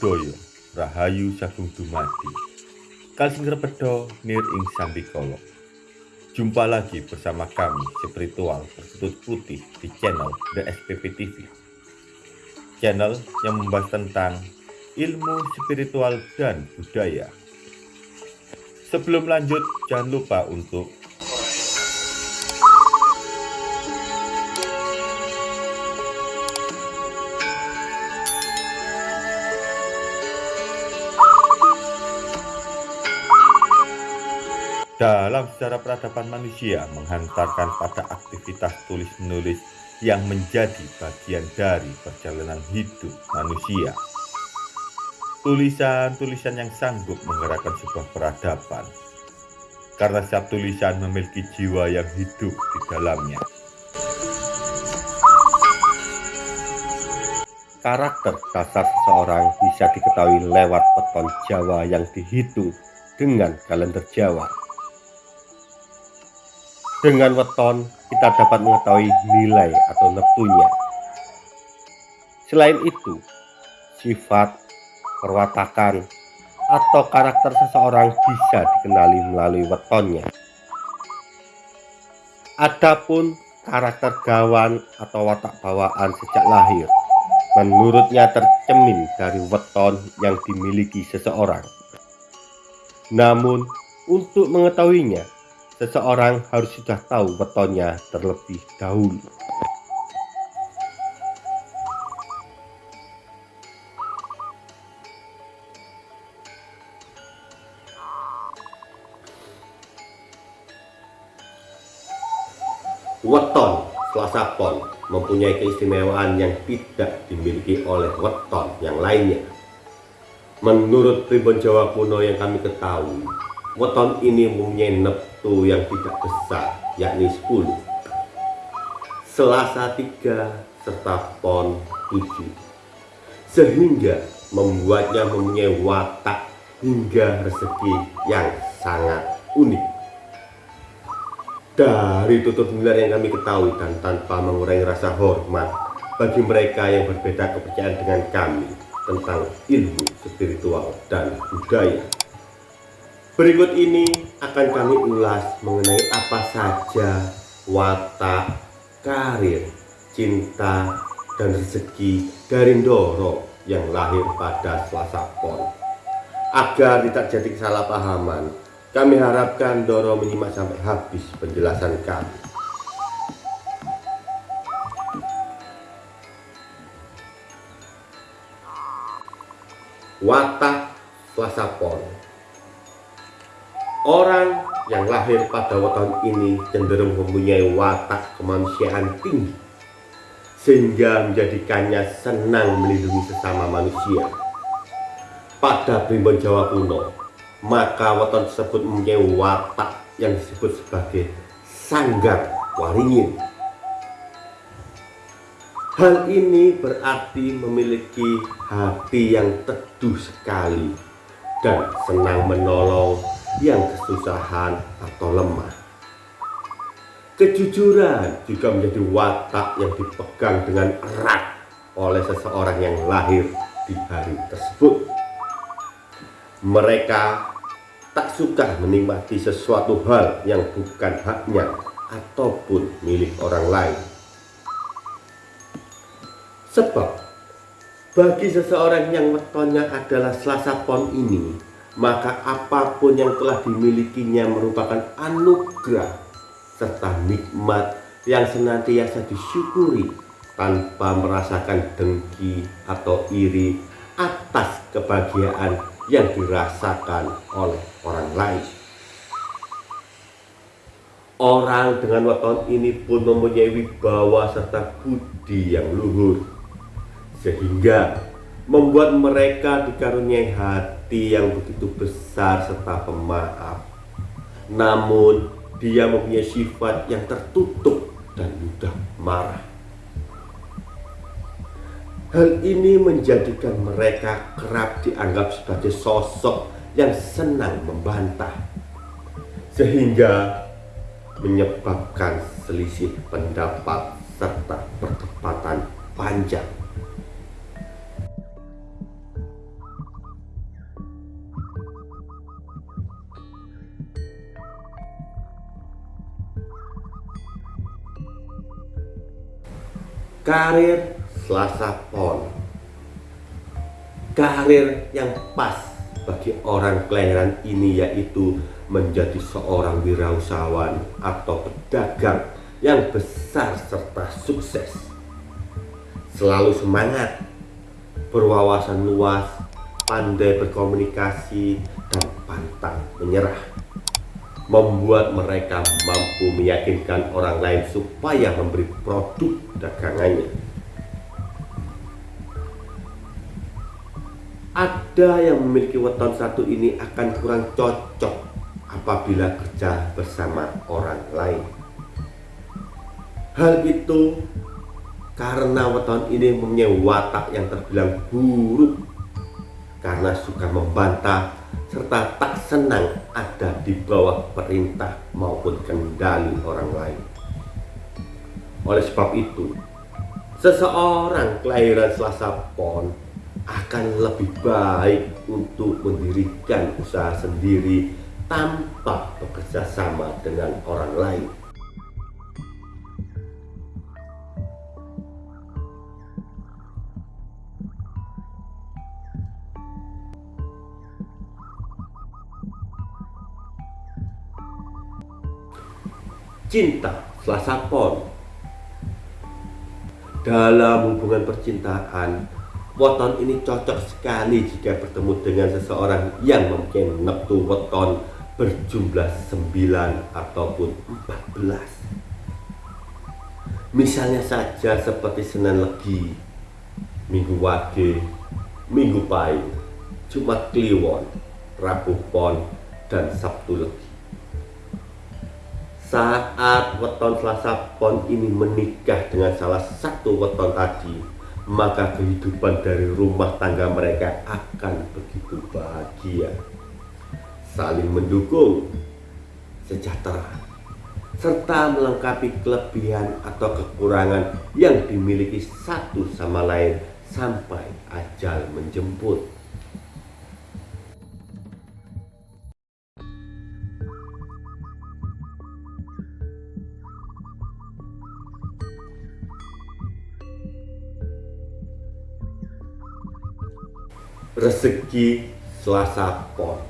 Buddhaya Rahayu Sagung Dumadi. Kalsing Repedo Nir Ing Sambikolo. Jumpa lagi bersama kami spiritual bertutut putih di channel The SPP TV Channel yang membahas tentang ilmu spiritual dan budaya. Sebelum lanjut jangan lupa untuk dalam sejarah peradaban manusia menghantarkan pada aktivitas tulis-menulis yang menjadi bagian dari perjalanan hidup manusia. Tulisan-tulisan yang sanggup menggerakkan sebuah peradaban, karena setiap tulisan memiliki jiwa yang hidup di dalamnya. Karakter dasar seseorang bisa diketahui lewat peton Jawa yang dihitung dengan kalender Jawa. Dengan weton, kita dapat mengetahui nilai atau neptunya. Selain itu, sifat, perwatakan, atau karakter seseorang bisa dikenali melalui wetonnya. Adapun karakter gawan atau watak bawaan sejak lahir, menurutnya tercemin dari weton yang dimiliki seseorang. Namun, untuk mengetahuinya, seseorang harus sudah tahu wetonnya terlebih dahulu. Weton Selasa Pon mempunyai keistimewaan yang tidak dimiliki oleh weton yang lainnya. Menurut Tribun Jawa kuno yang kami ketahui, weton ini mempunyai neptu yang tidak besar yakni 10 selasa 3 serta pon 7 sehingga membuatnya mempunyai watak hingga rezeki yang sangat unik. Dari tutur benar yang kami ketahui dan tanpa mengurangi rasa hormat bagi mereka yang berbeda kepercayaan dengan kami tentang ilmu spiritual dan budaya Berikut ini akan kami ulas mengenai apa saja watak, karir, cinta, dan rezeki dari Ndoro yang lahir pada Selasa Pon. Agar tidak jadi kesalahpahaman, kami harapkan Doro menyimak sampai habis penjelasan kami. Watak Selasa Pon Orang yang lahir pada weton ini cenderung mempunyai watak kemanusiaan tinggi sehingga menjadikannya senang melindungi sesama manusia. Pada primbon Jawa kuno, maka weton tersebut mempunyai watak yang disebut sebagai sanggar waringin. Hal ini berarti memiliki hati yang teduh sekali dan senang menolong yang kesusahan atau lemah. Kejujuran juga menjadi watak yang dipegang dengan erat oleh seseorang yang lahir di hari tersebut. Mereka tak suka menikmati sesuatu hal yang bukan haknya ataupun milik orang lain. Sebab bagi seseorang yang wetonnya adalah selasa pon ini maka apa pun yang telah dimilikinya merupakan anugerah serta nikmat yang senantiasa disyukuri tanpa merasakan dengki atau iri atas kebahagiaan yang dirasakan oleh orang lain. Orang dengan weton ini pun mempunyai wibawa serta budi yang luhur sehingga membuat mereka dikaruniai hati yang begitu besar serta pemaaf. Namun, dia mempunyai sifat yang tertutup dan mudah marah. Hal ini menjadikan mereka kerap dianggap sebagai sosok yang senang membantah, sehingga menyebabkan selisih pendapat serta perdebatan panjang Karir Selasa Pon Karir yang pas bagi orang kelahiran ini yaitu menjadi seorang wirausahawan atau pedagang yang besar serta sukses. Selalu semangat, berwawasan luas, pandai berkomunikasi, dan pantang menyerah. Membuat mereka mampu meyakinkan orang lain supaya memberi produk dagangannya. Ada yang memiliki weton satu ini akan kurang cocok apabila kerja bersama orang lain. Hal itu karena weton ini mempunyai watak yang terbilang buruk karena suka membantah serta tak senang ada di bawah perintah maupun kendali orang lain. Oleh sebab itu, seseorang kelahiran Selasa Pon akan lebih baik untuk mendirikan usaha sendiri tanpa bekerja sama dengan orang lain. Cinta Selasa Pon Dalam hubungan percintaan Weton ini cocok sekali jika bertemu dengan seseorang yang mungkin neptu weton berjumlah 9 ataupun 14 Misalnya saja seperti Senin Legi, Minggu Wage, Minggu Pahing, Jumat Kliwon, Rabu Pon, dan Sabtu Legi saat weton Selasa Pon ini menikah dengan salah satu weton tadi, maka kehidupan dari rumah tangga mereka akan begitu bahagia, saling mendukung, sejahtera, serta melengkapi kelebihan atau kekurangan yang dimiliki satu sama lain sampai ajal menjemput. Rezeki Selasa Pon.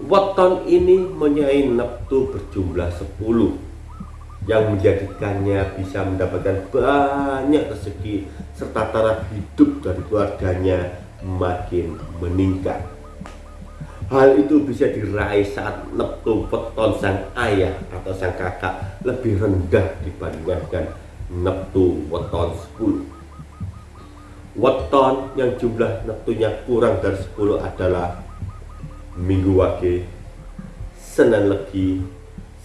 Weton ini menyai neptu berjumlah 10 yang menjadikannya bisa mendapatkan banyak rezeki serta taraf hidup dari keluarganya makin meningkat. Hal itu bisa diraih saat neptu weton sang ayah atau sang kakak lebih rendah dibandingkan neptu weton 10 weton yang jumlah neptunya kurang dari 10 adalah Minggu Wage, Senin Legi,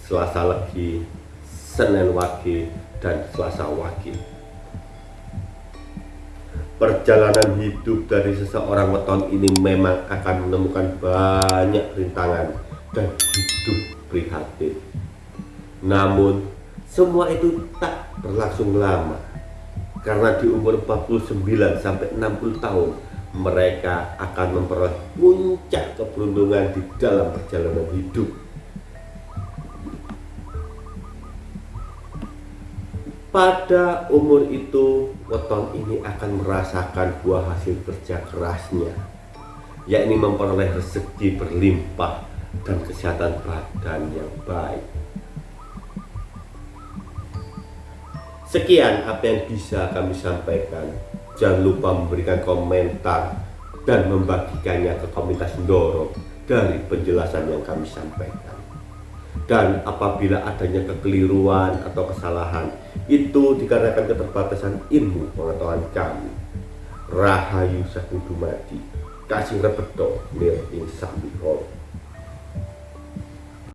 Selasa Legi, Senin Wage, dan Selasa Wage. Perjalanan hidup dari seseorang weton ini memang akan menemukan banyak rintangan dan hidup prihatin. Namun, semua itu tak berlangsung lama karena di umur 49 sampai 60 tahun mereka akan memperoleh puncak keberuntungan di dalam perjalanan hidup. Pada umur itu, weton ini akan merasakan buah hasil kerja kerasnya, yakni memperoleh rezeki berlimpah dan kesehatan badan yang baik. Sekian apa yang bisa kami sampaikan. Jangan lupa memberikan komentar dan membagikannya ke komunitas Ndoro dari penjelasan yang kami sampaikan. Dan apabila adanya kekeliruan atau kesalahan, itu dikarenakan keterbatasan ilmu pengetahuan kami. Rahayu Saku Dumadi, Kasih Repeto, Nir Insami